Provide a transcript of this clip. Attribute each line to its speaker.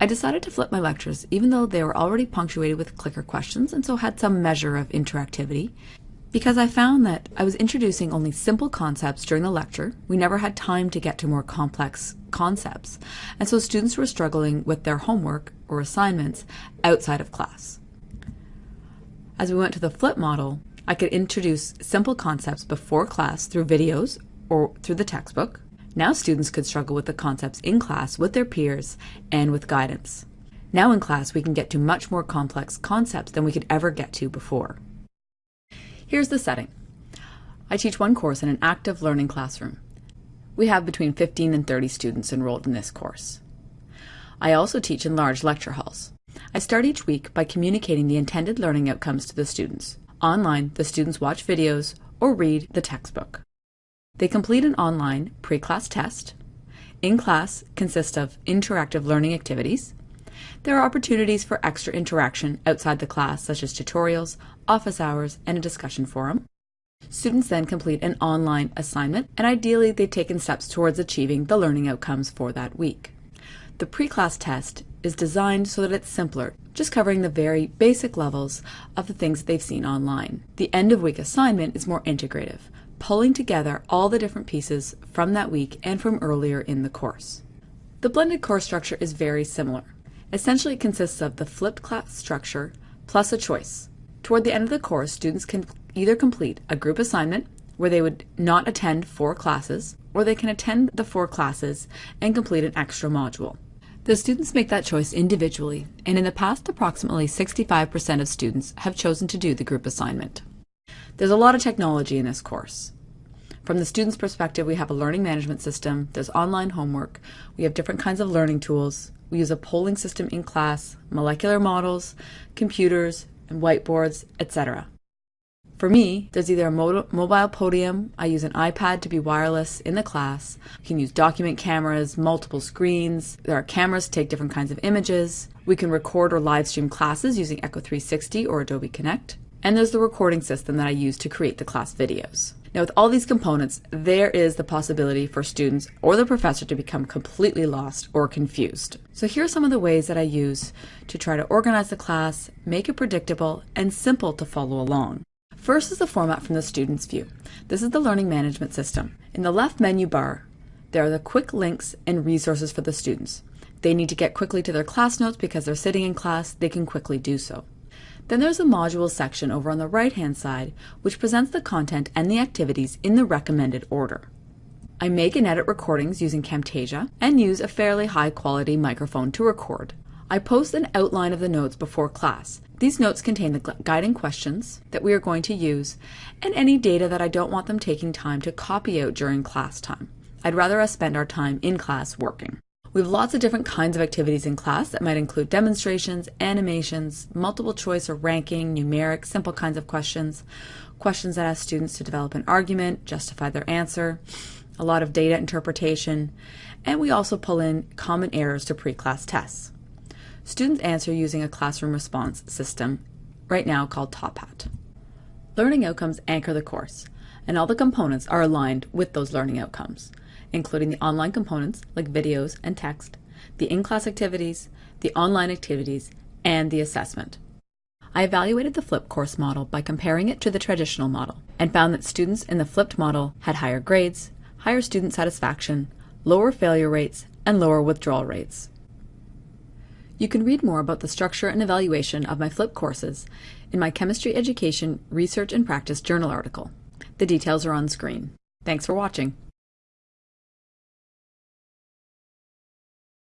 Speaker 1: I decided to flip my lectures even though they were already punctuated with clicker questions and so had some measure of interactivity because I found that I was introducing only simple concepts during the lecture. We never had time to get to more complex concepts and so students were struggling with their homework or assignments outside of class. As we went to the flip model, I could introduce simple concepts before class through videos or through the textbook. Now students could struggle with the concepts in class with their peers and with guidance. Now in class we can get to much more complex concepts than we could ever get to before. Here's the setting. I teach one course in an active learning classroom. We have between 15 and 30 students enrolled in this course. I also teach in large lecture halls. I start each week by communicating the intended learning outcomes to the students. Online, the students watch videos or read the textbook. They complete an online pre-class test. In class consists of interactive learning activities. There are opportunities for extra interaction outside the class, such as tutorials, office hours, and a discussion forum. Students then complete an online assignment, and ideally they've taken steps towards achieving the learning outcomes for that week. The pre-class test is designed so that it's simpler, just covering the very basic levels of the things they've seen online. The end of week assignment is more integrative, pulling together all the different pieces from that week and from earlier in the course. The blended course structure is very similar. Essentially it consists of the flipped class structure plus a choice. Toward the end of the course, students can either complete a group assignment where they would not attend four classes, or they can attend the four classes and complete an extra module. The students make that choice individually, and in the past approximately 65% of students have chosen to do the group assignment. There's a lot of technology in this course. From the student's perspective, we have a learning management system, there's online homework, we have different kinds of learning tools, we use a polling system in class, molecular models, computers, and whiteboards, etc. For me, there's either a mobile podium, I use an iPad to be wireless in the class, we can use document cameras, multiple screens, there are cameras to take different kinds of images, we can record or live stream classes using Echo 360 or Adobe Connect, and there's the recording system that I use to create the class videos. Now with all these components, there is the possibility for students or the professor to become completely lost or confused. So here are some of the ways that I use to try to organize the class, make it predictable, and simple to follow along. First is the format from the student's view. This is the learning management system. In the left menu bar, there are the quick links and resources for the students. They need to get quickly to their class notes because they're sitting in class, they can quickly do so. Then there's a module section over on the right hand side, which presents the content and the activities in the recommended order. I make and edit recordings using Camtasia and use a fairly high quality microphone to record. I post an outline of the notes before class. These notes contain the guiding questions that we are going to use and any data that I don't want them taking time to copy out during class time. I'd rather us spend our time in class working. We have lots of different kinds of activities in class that might include demonstrations, animations, multiple choice or ranking, numeric, simple kinds of questions, questions that ask students to develop an argument, justify their answer, a lot of data interpretation, and we also pull in common errors to pre-class tests. Students answer using a classroom response system, right now called Top Hat. Learning outcomes anchor the course, and all the components are aligned with those learning outcomes, including the online components like videos and text, the in-class activities, the online activities, and the assessment. I evaluated the flipped course model by comparing it to the traditional model and found that students in the flipped model had higher grades, higher student satisfaction, lower failure rates, and lower withdrawal rates. You can read more about the structure and evaluation of my flipped courses in my Chemistry Education Research and Practice Journal article. The details are on screen. Thanks for watching.